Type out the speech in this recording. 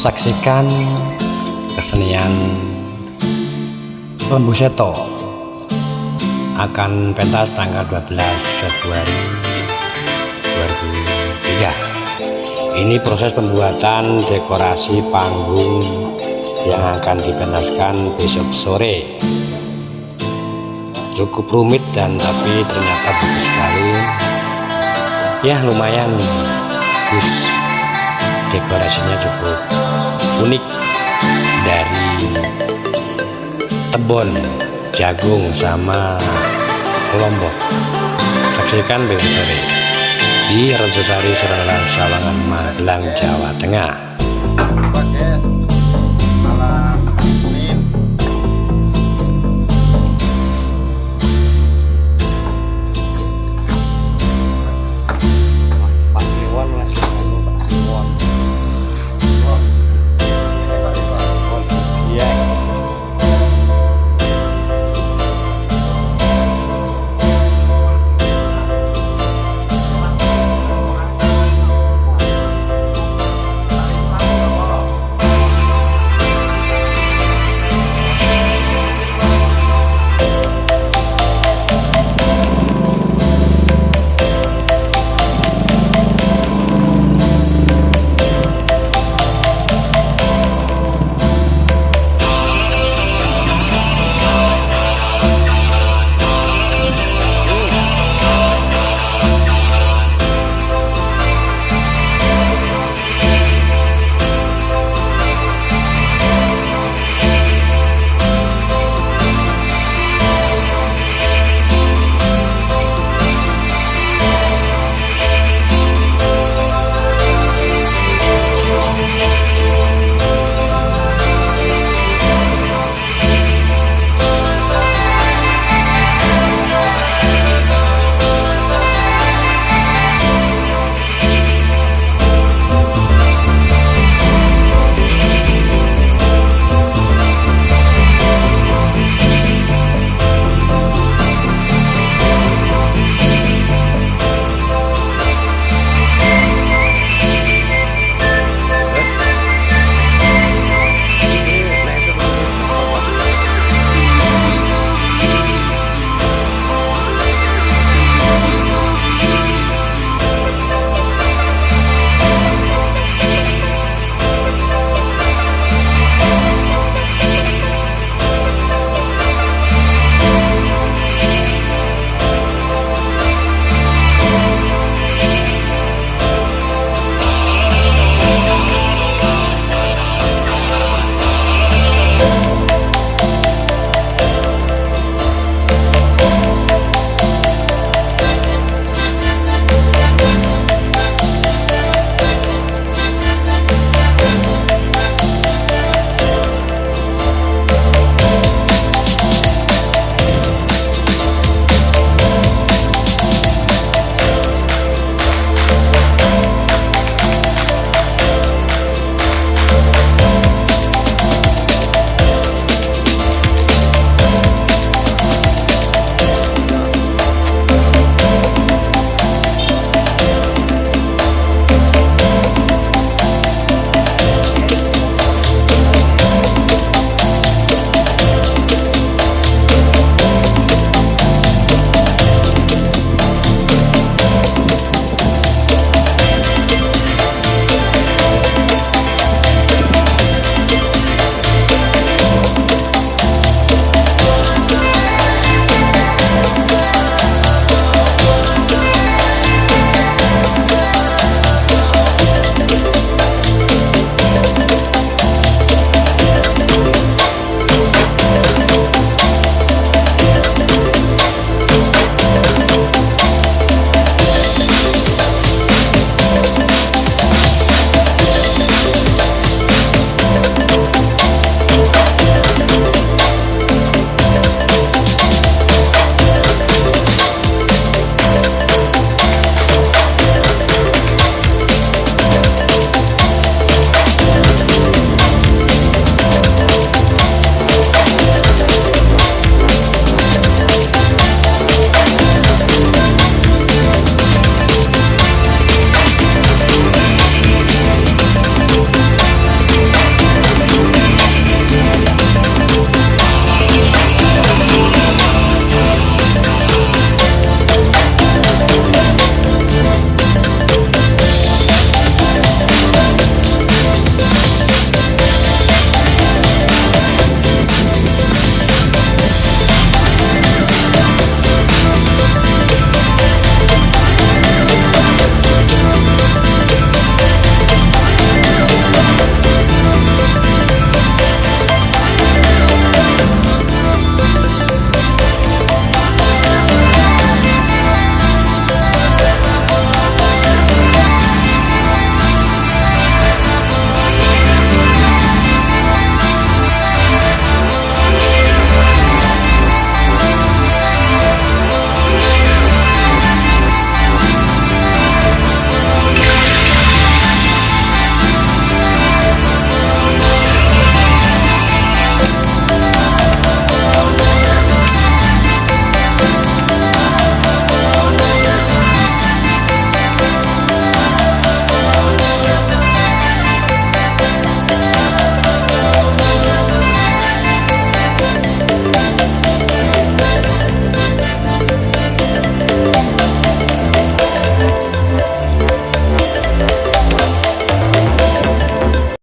saksikan kesenian Lembu Seto akan pentas tanggal 12 Februari 2003 ini proses pembuatan dekorasi panggung yang akan dipentaskan besok sore. Cukup rumit dan tapi ternyata bagus sekali. Ya lumayan bagus dekorasinya cukup unik dari tebon jagung sama lombok. Saksikan besok sore di Ronsosari Sawangan Magelang Jawa Tengah